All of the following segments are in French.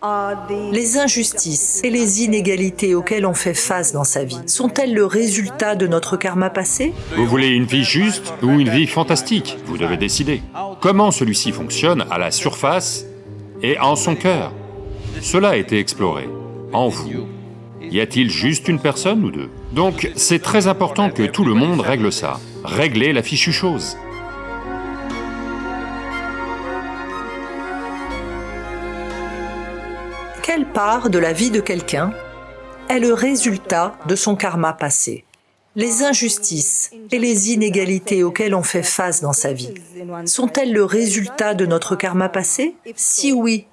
Les injustices et les inégalités auxquelles on fait face dans sa vie sont-elles le résultat de notre karma passé? Vous voulez une vie juste ou une vie fantastique? Vous devez décider. Comment celui-ci fonctionne à la surface et en son cœur? Cela a été exploré. En vous, y a-t-il juste une personne ou deux? Donc c'est très important que tout le monde règle ça. Régler la fichue chose. Part de la vie de quelqu'un est le résultat de son karma passé Les injustices et les inégalités auxquelles on fait face dans sa vie. Sont-elles le résultat de notre karma passé? Si oui,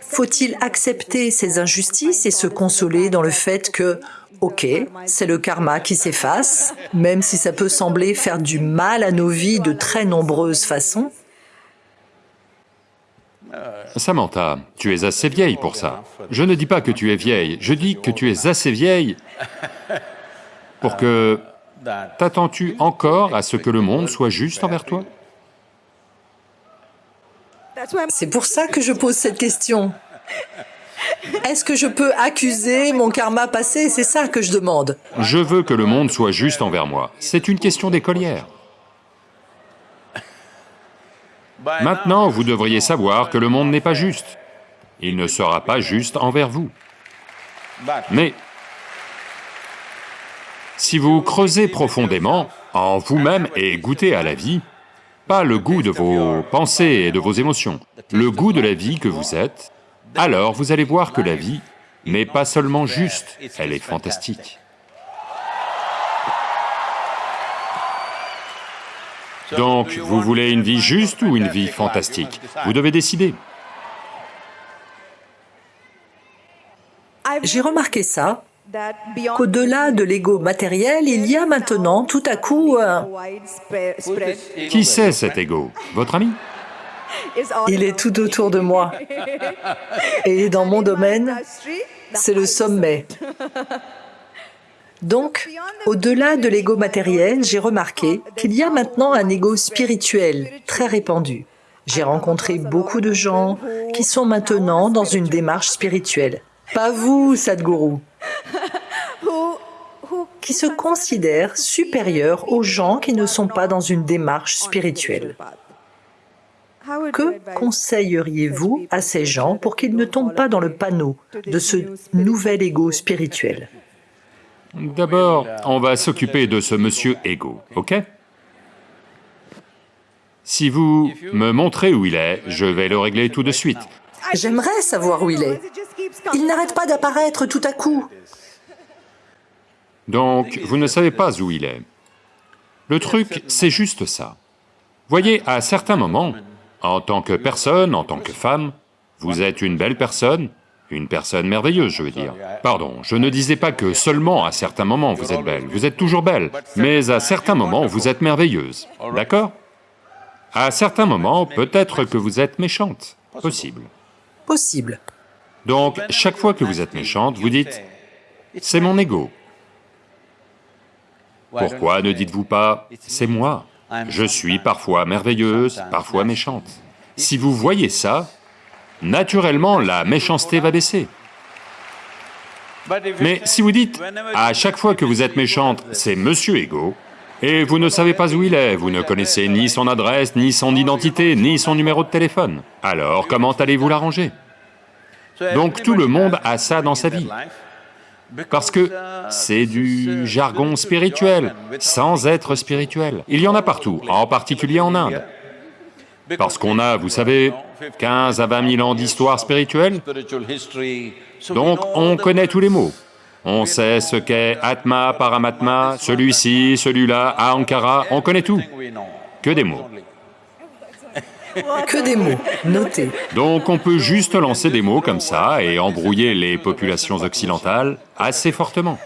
faut-il accepter ces injustices et se consoler dans le fait que, ok, c'est le karma qui s'efface, même si ça peut sembler faire du mal à nos vies de très nombreuses façons? Samantha, tu es assez vieille pour ça. Je ne dis pas que tu es vieille, je dis que tu es assez vieille pour que... T'attends-tu encore à ce que le monde soit juste envers toi? C'est pour ça que je pose cette question. Est-ce que je peux accuser mon karma passé? C'est ça que je demande. Je veux que le monde soit juste envers moi. C'est une question d'écolière. Maintenant, vous devriez savoir que le monde n'est pas juste. Il ne sera pas juste envers vous. Mais si vous creusez profondément en vous-même et goûtez à la vie, pas le goût de vos pensées et de vos émotions, le goût de la vie que vous êtes, alors vous allez voir que la vie n'est pas seulement juste, elle est fantastique. Donc, vous voulez une vie juste ou une vie fantastique Vous devez décider. J'ai remarqué ça, qu'au-delà de l'ego matériel, il y a maintenant tout à coup un... Qui c'est cet ego Votre ami Il est tout autour de moi. Et dans mon domaine, c'est le sommet. Donc, au-delà de l'ego matériel, j'ai remarqué qu'il y a maintenant un ego spirituel très répandu. J'ai rencontré beaucoup de gens qui sont maintenant dans une démarche spirituelle. Pas vous, Sadhguru, qui se considèrent supérieurs aux gens qui ne sont pas dans une démarche spirituelle. Que conseilleriez-vous à ces gens pour qu'ils ne tombent pas dans le panneau de ce nouvel ego spirituel? D'abord, on va s'occuper de ce monsieur Ego, ok Si vous me montrez où il est, je vais le régler tout de suite. J'aimerais savoir où il est. Il n'arrête pas d'apparaître tout à coup. Donc, vous ne savez pas où il est. Le truc, c'est juste ça. Voyez, à certains moments, en tant que personne, en tant que femme, vous êtes une belle personne, une personne merveilleuse, je veux dire. Pardon, je ne disais pas que seulement à certains moments vous êtes belle, vous êtes toujours belle, mais à certains moments vous êtes merveilleuse, d'accord? À certains moments, peut-être que vous êtes méchante, possible. Possible. Donc, chaque fois que vous êtes méchante, vous dites, c'est mon ego. Pourquoi ne dites-vous pas, c'est moi, je suis parfois merveilleuse, parfois méchante Si vous voyez ça, naturellement la méchanceté va baisser. Mais si vous dites, à chaque fois que vous êtes méchante, c'est Monsieur Ego, et vous ne savez pas où il est, vous ne connaissez ni son adresse, ni son identité, ni son numéro de téléphone, alors comment allez-vous l'arranger? Donc tout le monde a ça dans sa vie, parce que c'est du jargon spirituel, sans être spirituel. Il y en a partout, en particulier en Inde. Parce qu'on a, vous savez, 15 à 20 000 ans d'histoire spirituelle, donc on connaît tous les mots. On sait ce qu'est Atma, Paramatma, celui-ci, celui-là, Ankara, on connaît tout. Que des mots. Que des mots, notez. Donc on peut juste lancer des mots comme ça et embrouiller les populations occidentales assez fortement.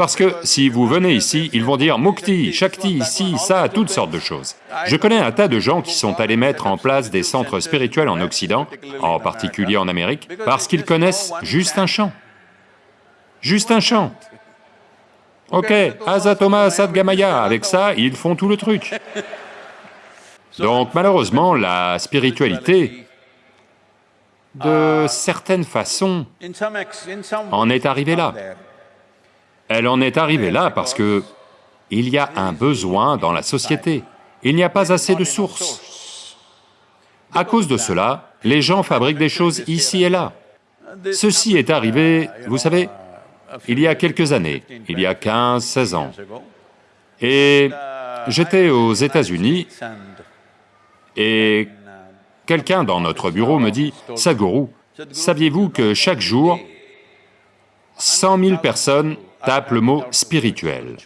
Parce que si vous venez ici, ils vont dire Mukti, Shakti, ici, ça, toutes sortes de choses. Je connais un tas de gens qui sont allés mettre en place des centres spirituels en Occident, en particulier en Amérique, parce qu'ils connaissent juste un chant. Juste un chant. Ok, Azatoma Sadgamaya, avec ça, ils font tout le truc. Donc malheureusement, la spiritualité de certaines façons, en est arrivée là. Elle en est arrivée là parce que il y a un besoin dans la société, il n'y a pas assez de sources. À cause de cela, les gens fabriquent des choses ici et là. Ceci est arrivé, vous savez, il y a quelques années, il y a 15, 16 ans. Et j'étais aux États-Unis et quelqu'un dans notre bureau me dit, « Sadhguru, saviez-vous que chaque jour, 100 000 personnes tapent le mot spirituel ?»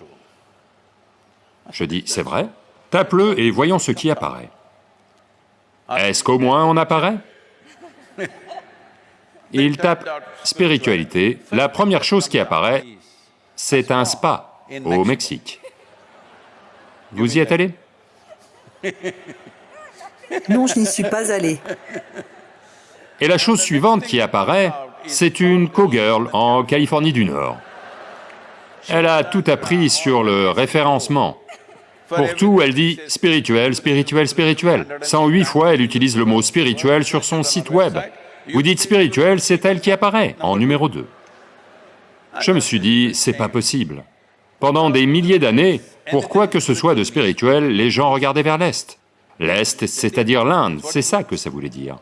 Je dis, « C'est vrai Tape-le et voyons ce qui apparaît. » Est-ce qu'au moins on apparaît? Il tape spiritualité, la première chose qui apparaît, c'est un spa au Mexique. Vous y êtes allé? Non, je n'y suis pas allé. Et la chose suivante qui apparaît, c'est une co-girl en Californie du Nord. Elle a tout appris sur le référencement. Pour tout, elle dit spirituel, spirituel, spirituel. 108 fois, elle utilise le mot spirituel sur son site web. Vous dites spirituel, c'est elle qui apparaît, en numéro 2. Je me suis dit, c'est pas possible. Pendant des milliers d'années, pour quoi que ce soit de spirituel, les gens regardaient vers l'Est. L'Est, c'est-à-dire l'Inde, c'est ça que ça voulait dire.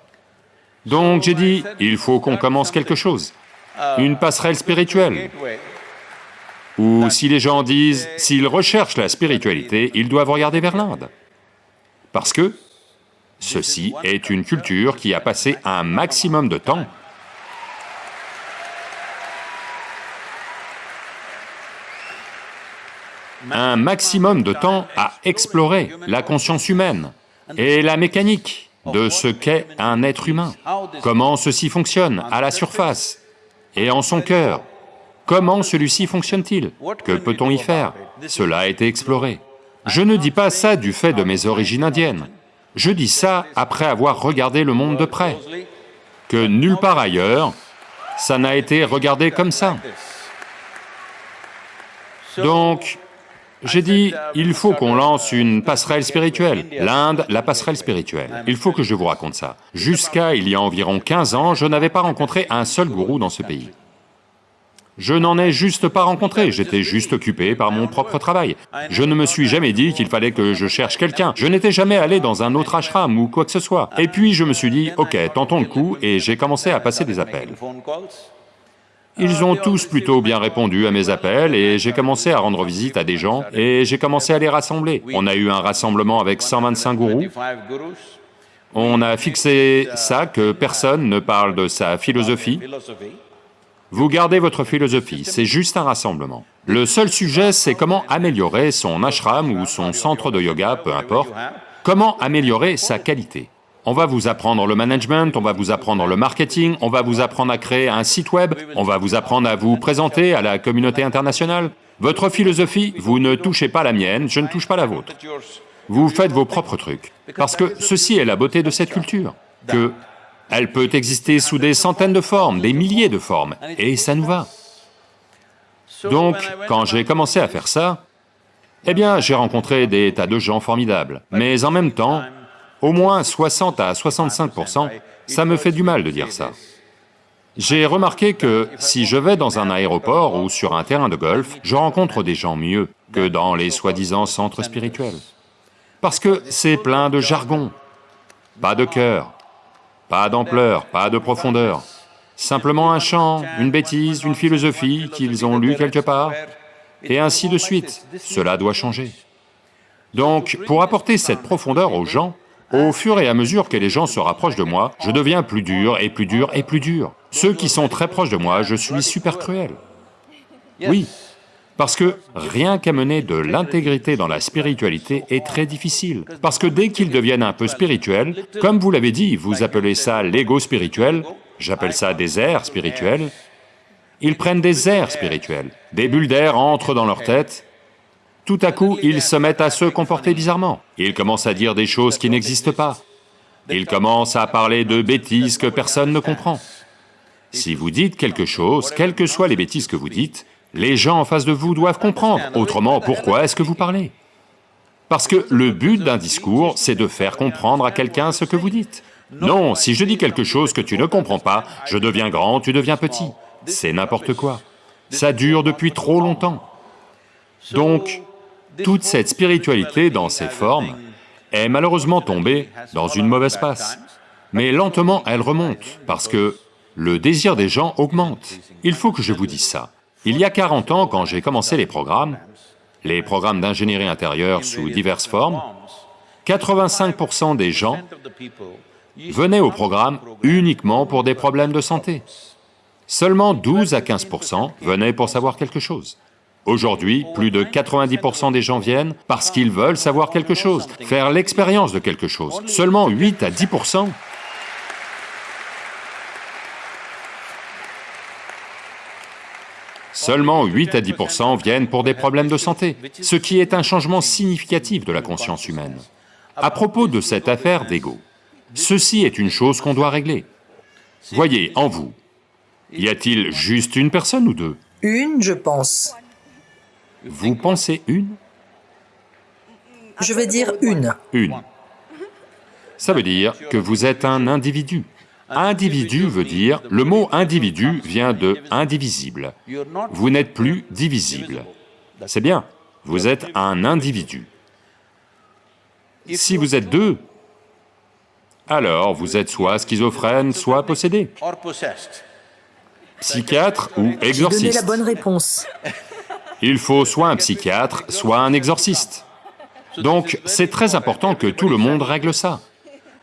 Donc j'ai dit, il faut qu'on commence quelque chose, une passerelle spirituelle. Ou si les gens disent, s'ils recherchent la spiritualité, ils doivent regarder vers l'Inde. Parce que ceci est une culture qui a passé un maximum de temps. Un maximum de temps à explorer la conscience humaine et la mécanique de ce qu'est un être humain, comment ceci fonctionne à la surface et en son cœur, comment celui-ci fonctionne-t-il, que peut-on y faire Cela a été exploré. Je ne dis pas ça du fait de mes origines indiennes, je dis ça après avoir regardé le monde de près, que nulle part ailleurs, ça n'a été regardé comme ça. Donc, j'ai dit, il faut qu'on lance une passerelle spirituelle, l'Inde, la passerelle spirituelle. Il faut que je vous raconte ça. Jusqu'à il y a environ 15 ans, je n'avais pas rencontré un seul gourou dans ce pays. Je n'en ai juste pas rencontré, j'étais juste occupé par mon propre travail. Je ne me suis jamais dit qu'il fallait que je cherche quelqu'un, je n'étais jamais allé dans un autre ashram ou quoi que ce soit. Et puis je me suis dit, ok, tentons le coup, et j'ai commencé à passer des appels. Ils ont tous plutôt bien répondu à mes appels et j'ai commencé à rendre visite à des gens et j'ai commencé à les rassembler. On a eu un rassemblement avec 125 gourous. On a fixé ça que personne ne parle de sa philosophie. Vous gardez votre philosophie, c'est juste un rassemblement. Le seul sujet, c'est comment améliorer son ashram ou son centre de yoga, peu importe, comment améliorer sa qualité. On va vous apprendre le management, on va vous apprendre le marketing, on va vous apprendre à créer un site web, on va vous apprendre à vous présenter à la communauté internationale. Votre philosophie, vous ne touchez pas la mienne, je ne touche pas la vôtre. Vous faites vos propres trucs, parce que ceci est la beauté de cette culture, que elle peut exister sous des centaines de formes, des milliers de formes, et ça nous va. Donc, quand j'ai commencé à faire ça, eh bien, j'ai rencontré des tas de gens formidables, mais en même temps, au moins 60 à 65% ça me fait du mal de dire ça. J'ai remarqué que si je vais dans un aéroport ou sur un terrain de golf, je rencontre des gens mieux que dans les soi-disant centres spirituels. Parce que c'est plein de jargon, pas de cœur, pas d'ampleur, pas de profondeur, simplement un chant, une bêtise, une philosophie qu'ils ont lu quelque part, et ainsi de suite. Cela doit changer. Donc, pour apporter cette profondeur aux gens, au fur et à mesure que les gens se rapprochent de moi, je deviens plus dur et plus dur et plus dur. Ceux qui sont très proches de moi, je suis super cruel. Oui, parce que rien qu'amener de l'intégrité dans la spiritualité est très difficile. Parce que dès qu'ils deviennent un peu spirituels, comme vous l'avez dit, vous appelez ça l'ego spirituel, j'appelle ça des airs spirituels, ils prennent des airs spirituels, des bulles d'air entrent dans leur tête, tout à coup, ils se mettent à se comporter bizarrement. Ils commencent à dire des choses qui n'existent pas. Ils commencent à parler de bêtises que personne ne comprend. Si vous dites quelque chose, quelles que soient les bêtises que vous dites, les gens en face de vous doivent comprendre, autrement pourquoi est-ce que vous parlez? Parce que le but d'un discours, c'est de faire comprendre à quelqu'un ce que vous dites. Non, si je dis quelque chose que tu ne comprends pas, je deviens grand, tu deviens petit. C'est n'importe quoi. Ça dure depuis trop longtemps. Donc, toute cette spiritualité dans ses formes est malheureusement tombée dans une mauvaise passe. Mais lentement, elle remonte, parce que le désir des gens augmente. Il faut que je vous dise ça. Il y a 40 ans, quand j'ai commencé les programmes, les programmes d'ingénierie intérieure sous diverses formes, 85% des gens venaient au programme uniquement pour des problèmes de santé. Seulement 12 à 15% venaient pour savoir quelque chose. Aujourd'hui, plus de 90% des gens viennent parce qu'ils veulent savoir quelque chose, faire l'expérience de quelque chose. Seulement 8 à 10% Seulement 8 à 10% viennent pour des problèmes de santé, ce qui est un changement significatif de la conscience humaine. À propos de cette affaire d'ego, ceci est une chose qu'on doit régler. Voyez, en vous, y a-t-il juste une personne ou deux? Une, je pense. Vous pensez une? Je vais dire une. Une. Ça veut dire que vous êtes un individu. Individu veut dire, le mot individu vient de indivisible. Vous n'êtes plus divisible. C'est bien, vous êtes un individu. Si vous êtes deux, alors vous êtes soit schizophrène, soit possédé. Psychiatre ou exorciste. la bonne réponse. Il faut soit un psychiatre, soit un exorciste. Donc c'est très important que tout le monde règle ça.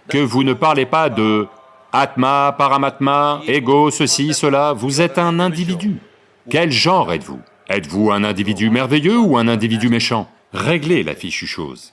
Que vous ne parlez pas de Atma, Paramatma, ego, ceci, cela, vous êtes un individu. Quel genre êtes-vous? Êtes-vous un individu merveilleux ou un individu méchant? Réglez la fichue chose.